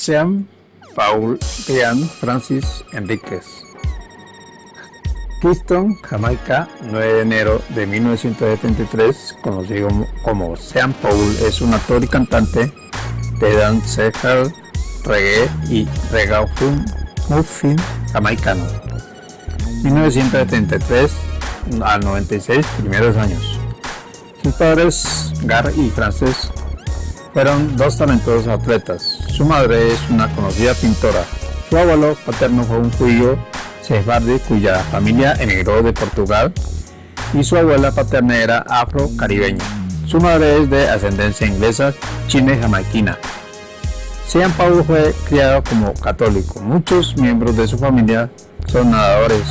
Sean Paul Brian Francis Enríquez. Kingston, Jamaica, 9 de enero de 1973, conocido como Sean Paul, es un actor y cantante de dancehall, reggae y reggaeton muffin jamaicano. 1973 al 96 primeros años. Sus padres, Gar y Frances, fueron dos talentosos atletas. Su madre es una conocida pintora. Su abuelo paterno fue un judío sefardi cuya familia emigró de Portugal y su abuela paterna era afro-caribeña. Su madre es de ascendencia inglesa, china y jamaiquina. Sean Paulo fue criado como católico. Muchos miembros de su familia son nadadores.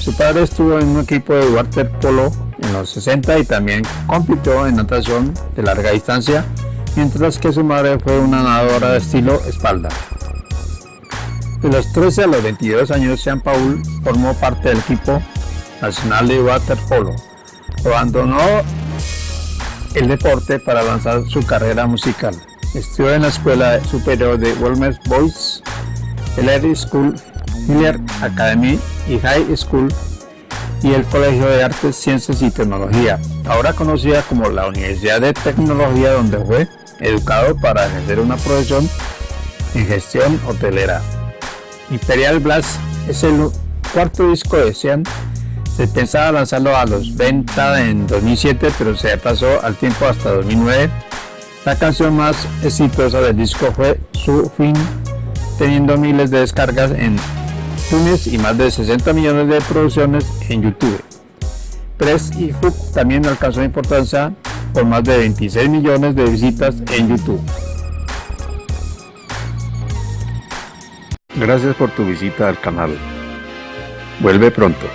Su padre estuvo en un equipo de waterpolo en los 60 y también compitió en natación de larga distancia, mientras que su madre fue una nadadora de estilo espalda. De los 13 a los 22 años, Sean Paul formó parte del equipo nacional de waterpolo. Abandonó el deporte para lanzar su carrera musical. Estudió en la Escuela Superior de Wilmer Boys, el Air School, Miller Academy y High School y el Colegio de Artes, Ciencias y Tecnología, ahora conocida como la Universidad de Tecnología donde fue educado para ejercer una profesión en gestión hotelera. Imperial Blast es el cuarto disco de Sean. Se pensaba lanzarlo a los 20 en 2007, pero se pasó al tiempo hasta 2009. La canción más exitosa del disco fue Su Fin, teniendo miles de descargas en Tunes y más de 60 millones de producciones en YouTube. Press y Hook también alcanzó importancia con más de 26 millones de visitas en YouTube. Gracias por tu visita al canal. Vuelve pronto.